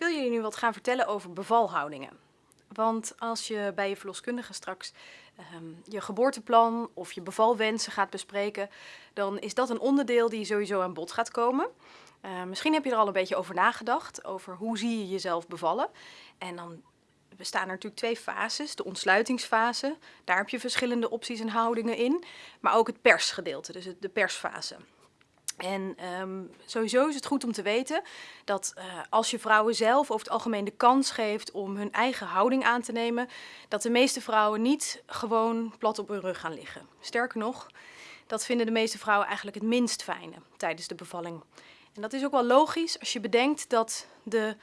wil jullie nu wat gaan vertellen over bevalhoudingen. Want als je bij je verloskundige straks ehm, je geboorteplan of je bevalwensen gaat bespreken, dan is dat een onderdeel die sowieso aan bod gaat komen. Uh, misschien heb je er al een beetje over nagedacht, over hoe zie je jezelf bevallen. En dan bestaan er natuurlijk twee fases. De ontsluitingsfase, daar heb je verschillende opties en houdingen in. Maar ook het persgedeelte, dus de persfase. En um, sowieso is het goed om te weten dat uh, als je vrouwen zelf over het algemeen de kans geeft om hun eigen houding aan te nemen, dat de meeste vrouwen niet gewoon plat op hun rug gaan liggen. Sterker nog, dat vinden de meeste vrouwen eigenlijk het minst fijne tijdens de bevalling. En dat is ook wel logisch als je bedenkt dat de,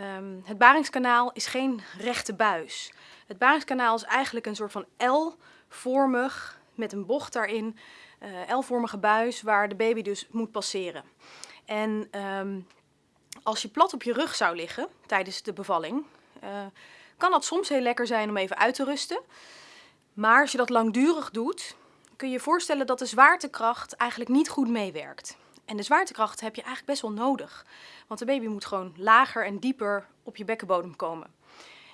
um, het baringskanaal is geen rechte buis. Het baringskanaal is eigenlijk een soort van L-vormig met een bocht daarin uh, L-vormige buis waar de baby dus moet passeren. En um, als je plat op je rug zou liggen tijdens de bevalling, uh, kan dat soms heel lekker zijn om even uit te rusten. Maar als je dat langdurig doet, kun je je voorstellen dat de zwaartekracht eigenlijk niet goed meewerkt. En de zwaartekracht heb je eigenlijk best wel nodig. Want de baby moet gewoon lager en dieper op je bekkenbodem komen.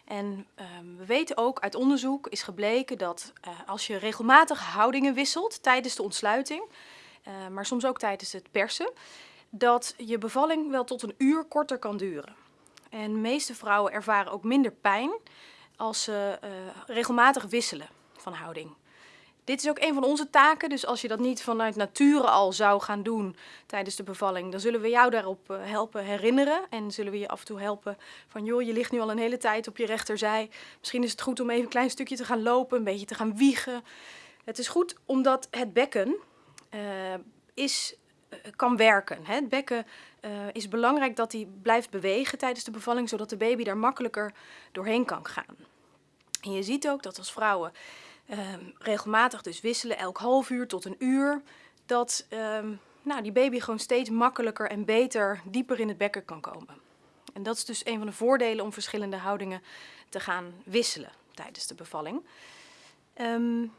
En um, we weten ook uit onderzoek is gebleken dat uh, als je regelmatig houdingen wisselt tijdens de ontsluiting, uh, maar soms ook tijdens het persen, dat je bevalling wel tot een uur korter kan duren. En de meeste vrouwen ervaren ook minder pijn als ze uh, regelmatig wisselen van houding. Dit is ook een van onze taken, dus als je dat niet vanuit nature al zou gaan doen tijdens de bevalling, dan zullen we jou daarop eh, helpen herinneren en zullen we je af en toe helpen van joh, je ligt nu al een hele tijd op je rechterzij. Misschien is het goed om even een klein stukje te gaan lopen, een beetje te gaan wiegen. Het is goed omdat het bekken uh, is, uh, kan werken. Hè? Het bekken is belangrijk dat hij blijft bewegen tijdens de bevalling, zodat de baby daar makkelijker doorheen kan gaan. En je ziet ook dat als vrouwen um, regelmatig dus wisselen, elk half uur tot een uur, dat um, nou, die baby gewoon steeds makkelijker en beter dieper in het bekken kan komen. En dat is dus een van de voordelen om verschillende houdingen te gaan wisselen tijdens de bevalling. Um,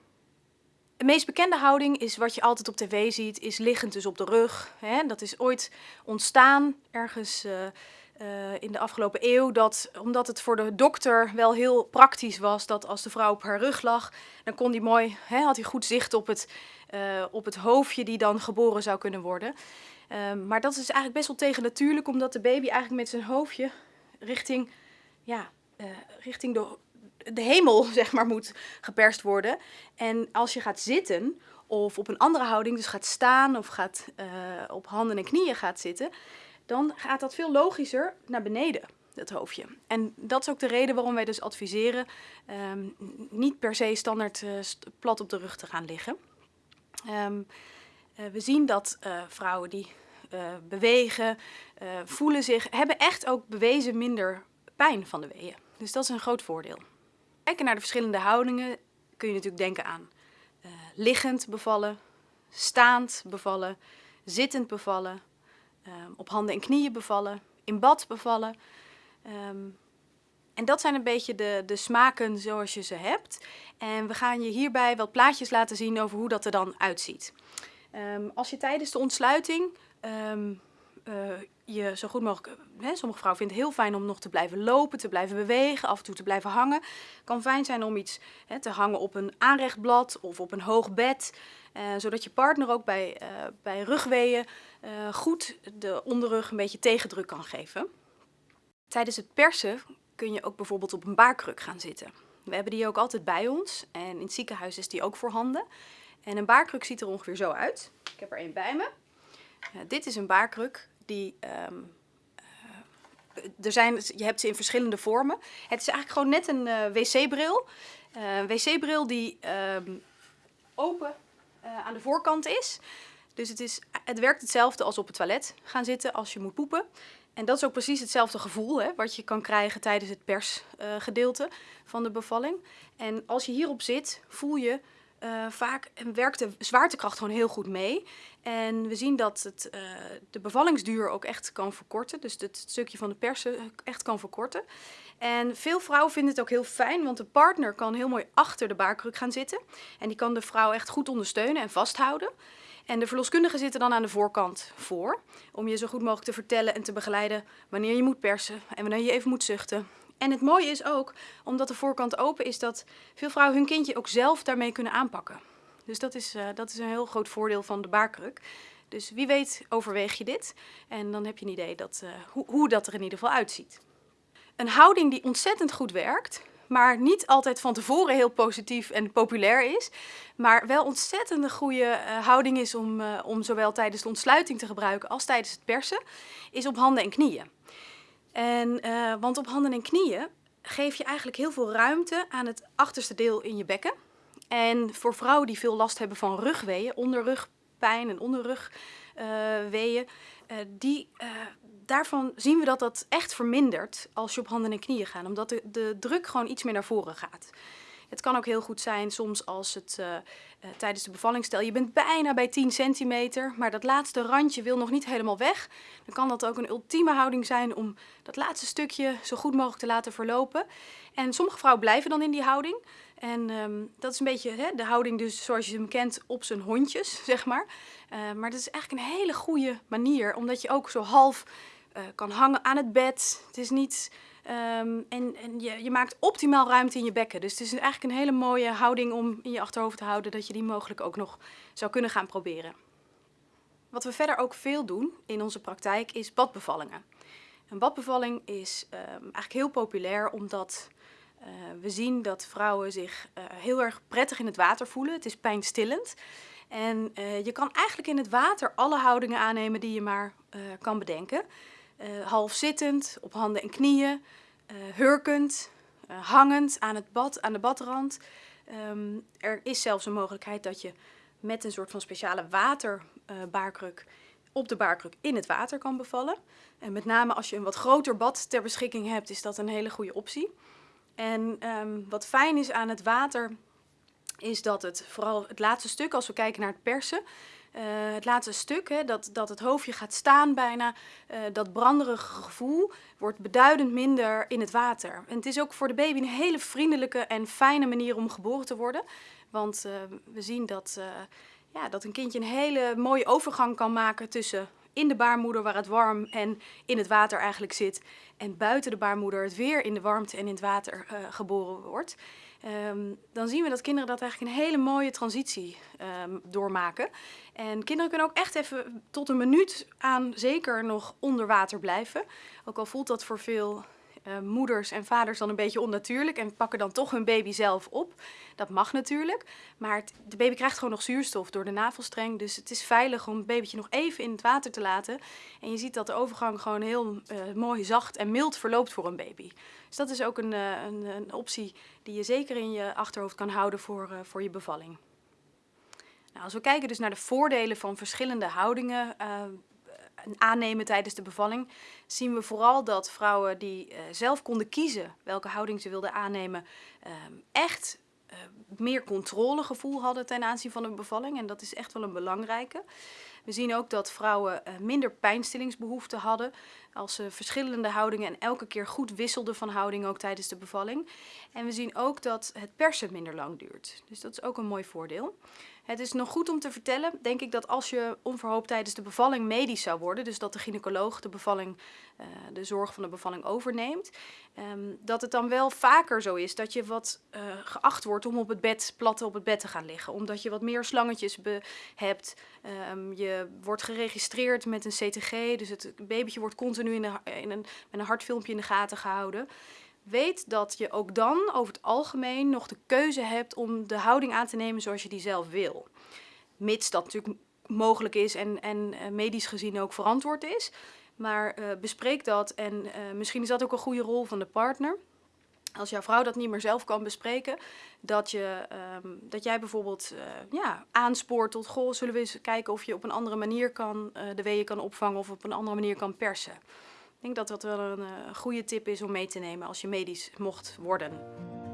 de meest bekende houding is wat je altijd op tv ziet, is liggend dus op de rug. Dat is ooit ontstaan ergens uh, uh, in de afgelopen eeuw dat, omdat het voor de dokter wel heel praktisch was dat als de vrouw op haar rug lag, dan kon die mooi, hè, had hij goed zicht op het, uh, op het hoofdje die dan geboren zou kunnen worden. Uh, maar dat is eigenlijk best wel tegen natuurlijk, omdat de baby eigenlijk met zijn hoofdje richting, ja, uh, richting de, de hemel zeg maar, moet geperst worden. En als je gaat zitten of op een andere houding, dus gaat staan of gaat, op handen en knieën gaat zitten, dan gaat dat veel logischer naar beneden, het hoofdje. En dat is ook de reden waarom wij dus adviseren um, niet per se standaard uh, plat op de rug te gaan liggen. Um, uh, we zien dat uh, vrouwen die bewegen, voelen zich, hebben echt ook bewezen minder pijn van de weeën. Dus dat is een groot voordeel. Kijken naar de verschillende houdingen kun je natuurlijk denken aan liggend bevallen, staand bevallen, zittend bevallen, um, op handen en knieën bevallen, in bad bevallen. Um, en dat zijn een beetje de, de smaken zoals je ze hebt. En we gaan je hierbij wat plaatjes laten zien over hoe dat er dan uitziet. Um, als je tijdens de ontsluiting uh, je zo goed mogelijk... Hè, sommige vrouwen vinden het heel fijn om nog te blijven lopen, te blijven bewegen, af en toe te blijven hangen. Het kan fijn zijn om iets hè, te hangen op een aanrechtblad of op een hoog bed. Uh, zodat je partner ook bij, uh, bij rugweeën uh, goed de onderrug een beetje tegendruk kan geven. Tijdens het persen kun je ook bijvoorbeeld op een baarkruk gaan zitten. We hebben die ook altijd bij ons en in het ziekenhuis is die ook voorhanden. En een baarkruk ziet er ongeveer zo uit. Ik heb er een bij me. Dit is een baarkruk die... Uh, er zijn, je hebt ze in verschillende vormen. Het is eigenlijk gewoon net een wc-bril. een wc-bril die um, open aan de voorkant is. Dus het, is, het werkt hetzelfde als op het toilet gaan zitten als je moet poepen. En dat is ook precies hetzelfde gevoel hè, wat je kan krijgen tijdens het persgedeelte van de bevalling. En als je hierop zit, voel je uh, vaak werkt de zwaartekracht gewoon heel goed mee. En we zien dat het uh, de bevallingsduur ook echt kan verkorten. Dus het stukje van de persen echt kan verkorten. En veel vrouwen vinden het ook heel fijn, want de partner kan heel mooi achter de baarkruk gaan zitten. En die kan de vrouw echt goed ondersteunen en vasthouden. En de verloskundigen zitten dan aan de voorkant voor, om je zo goed mogelijk te vertellen en te begeleiden wanneer je moet persen en wanneer je even moet zuchten. En het mooie is ook, omdat de voorkant open is, dat veel vrouwen hun kindje ook zelf daarmee kunnen aanpakken. Dus dat is, uh, dat is een heel groot voordeel van de baarkruk. Dus wie weet overweeg je dit en dan heb je een idee dat, uh, hoe, hoe dat er in ieder geval uitziet. Een houding die ontzettend goed werkt, maar niet altijd van tevoren heel positief en populair is, maar wel ontzettend goede uh, houding is om, om zowel tijdens de ontsluiting te gebruiken als tijdens het persen, is op handen en knieën. En, uh, want op handen en knieën geef je eigenlijk heel veel ruimte aan het achterste deel in je bekken. En voor vrouwen die veel last hebben van rugweeën, onderrugpijn en onderrugweeën, die daarvan zien we dat dat echt vermindert als je op handen en knieën gaat. Omdat de, de druk gewoon iets meer naar voren gaat. Het kan ook heel goed zijn soms als het uh, uh, tijdens de bevalling, stel je bent bijna bij 10 centimeter, maar dat laatste randje wil nog niet helemaal weg. Dan kan dat ook een ultieme houding zijn om dat laatste stukje zo goed mogelijk te laten verlopen. En sommige vrouwen blijven dan in die houding. En um, dat is een beetje hè, de houding dus zoals je hem kent op zijn hondjes, zeg maar. Uh, maar dat is eigenlijk een hele goede manier, omdat je ook zo half kan hangen aan het bed. Het is niet... Um, en en je, je, maakt optimaal ruimte in je bekken. Dus het is eigenlijk een hele mooie houding om in je achterhoofd te houden... dat je die mogelijk ook nog zou kunnen gaan proberen. Wat we verder ook veel doen in onze praktijk is badbevallingen. Een badbevalling is um, eigenlijk heel populair omdat uh, we zien dat vrouwen zich uh, heel erg prettig in het water voelen. Het is pijnstillend. En uh, je kan eigenlijk in het water alle houdingen aannemen die je maar kan bedenken uh, half zittend, op handen en knieën, uh, hurkend, uh, hangend aan, het bad, aan de badrand. Um, er is zelfs een mogelijkheid dat je met een soort van speciale waterbaarkruk op de baarkruk in het water kan bevallen. En met name als je een wat groter bad ter beschikking hebt, is dat een hele goede optie. En um, wat fijn is aan het water, is dat het vooral het laatste stuk, als we kijken naar het persen, uh, het laatste stuk, hè, dat, dat het hoofdje gaat staan bijna, uh, dat branderige gevoel wordt beduidend minder in het water. En het is ook voor de baby een hele vriendelijke en fijne manier om geboren te worden. Want uh, we zien dat, ja, dat een kindje een hele mooie overgang kan maken tussen in de baarmoeder waar het warm en in het water eigenlijk zit. En buiten de baarmoeder het weer in de warmte en in het water geboren wordt. Um, dan zien we dat kinderen dat eigenlijk een hele mooie transitie um, doormaken. En kinderen kunnen ook echt even tot een minuut aan zeker nog onder water blijven. Ook al voelt dat voor veel uh, moeders en vaders dan een beetje onnatuurlijk en pakken dan toch hun baby zelf op. Dat mag natuurlijk, maar het, de baby krijgt gewoon nog zuurstof door de navelstreng. Dus het is veilig om het babytje nog even in het water te laten. En je ziet dat de overgang gewoon heel uh, mooi zacht en mild verloopt voor een baby. Dus dat is ook een, uh, een, een, optie die je zeker in je achterhoofd kan houden voor, voor je bevalling. Nou, als we kijken dus naar de voordelen van verschillende houdingen aannemen tijdens de bevalling, zien we vooral dat vrouwen die uh, zelf konden kiezen welke houding ze wilden aannemen, uh, echt uh, meer controlegevoel hadden ten aanzien van een bevalling. En dat is echt wel een belangrijke. We zien ook dat vrouwen uh, minder pijnstillingsbehoeften hadden als ze verschillende houdingen en elke keer goed wisselden van houding ook tijdens de bevalling. En we zien ook dat het persen minder lang duurt. Dus dat is ook een mooi voordeel. Het is nog goed om te vertellen, denk ik, dat als je onverhoopt tijdens de bevalling medisch zou worden, dus dat de gynaecoloog de bevalling, uh, de zorg van de bevalling overneemt, um, dat het dan wel vaker zo is dat je wat uh, geacht wordt om op het bed, plat op het bed te gaan liggen. Omdat je wat meer slangetjes hebt, um, je wordt geregistreerd met een CTG, dus het babytje wordt continu in, in een, met een hartfilmpje in de gaten gehouden weet dat je ook dan over het algemeen nog de keuze hebt om de houding aan te nemen zoals je die zelf wil. Mits dat natuurlijk mogelijk is en, en uh, medisch gezien ook verantwoord is. Maar uh, bespreek dat en misschien is dat ook een goede rol van de partner. Als jouw vrouw dat niet meer zelf kan bespreken, dat, je, um, dat jij bijvoorbeeld ja, aanspoort tot, goh, zullen we eens kijken of je op een andere manier kan, de weeën kan opvangen of op een andere manier kan persen. Ik denk dat dat wel een uh, goede tip is om mee te nemen als je medisch mocht worden.